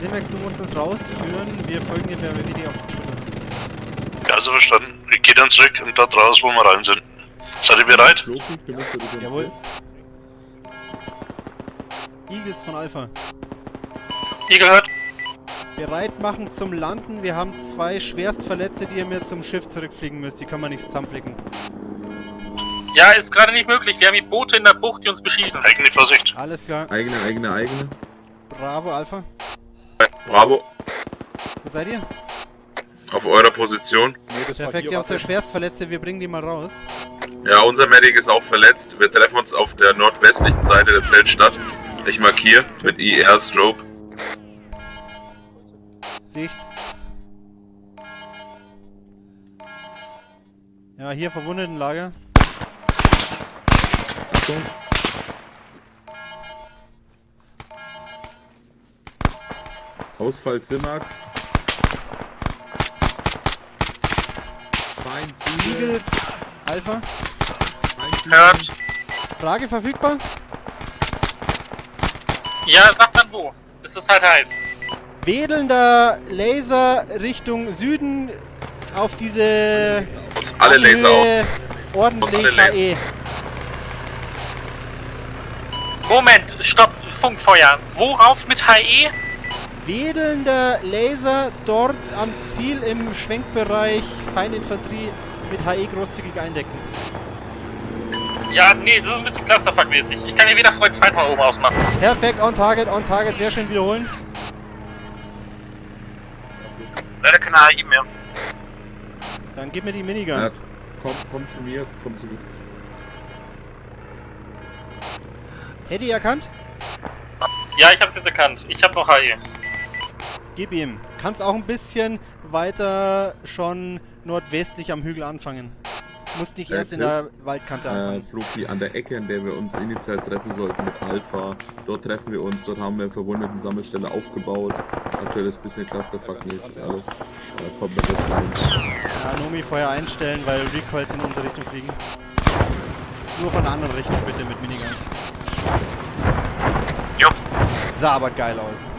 Simex, du musst das rausführen. Wir folgen dir per WD auf die Schulter. Ja, also verstanden. Ich gehe dann zurück und dort raus, wo wir rein sind. Seid ihr bereit? Jawohl. Eagles von Alpha. Ihr gehört? Bereit machen zum Landen. Wir haben zwei Schwerstverletzte, die ihr mir zum Schiff zurückfliegen müsst. Die können wir nicht zusammenflicken. Ja, ist gerade nicht möglich. Wir haben die Boote in der Bucht, die uns beschießen. Eigene Vorsicht. Alles klar. Eigene, eigene, eigene. Bravo, Alpha. Bravo, Wo seid ihr? auf eurer Position. Perfekt, ihr habt zwei Schwerstverletzte. Wir bringen die mal raus. Ja, unser Medic ist auch verletzt. Wir treffen uns auf der nordwestlichen Seite der Zeltstadt. Ich markiere mit IR Strobe. Sicht. Ja, hier Verwundetenlager. Achtung. Ausfall Simax. Eagles, Alpha. Hört. Frage verfügbar? Ja, sag dann wo. Es ist halt heiß. Wedelnder Laser Richtung Süden auf diese Aus alle Laser aus. Anhöhe ordentlich Alle Laser. HE. Moment, stopp, Funkfeuer. Worauf mit HE? Wedelnder Laser dort am Ziel im Schwenkbereich Feininfanterie mit HE großzügig eindecken. Ja, nee, das ist ein bisschen clusterfuckmäßig. Ich kann hier weder Freund Feind von oben aus machen. Perfekt, on target, on target, sehr schön wiederholen. Leider keine HI mehr. Dann gib mir die Ja, Miniguns. komm, komm zu mir, komm zu mir. Eddie erkannt? Ja, ich hab's jetzt erkannt. Ich hab noch HE. Gib ihm. Kannst auch ein bisschen weiter schon nordwestlich am Hügel anfangen. Musst nicht Ja, erst in der Waldkante Äh, anfangen. Flug die an der Ecke, an der wir uns initial treffen sollten mit Alpha. Dort treffen wir uns, dort haben wir eine verwundeten Sammelstelle aufgebaut. Aktuell ist ein bisschen Clusterfuck-mäßig alles. Da kommt man das rein. Ja, Nomi vorher einstellen, weil Recoils in unsere Richtung fliegen. Nur von der anderen Richtung bitte mit Miniguns. Jo. Sah aber geil aus.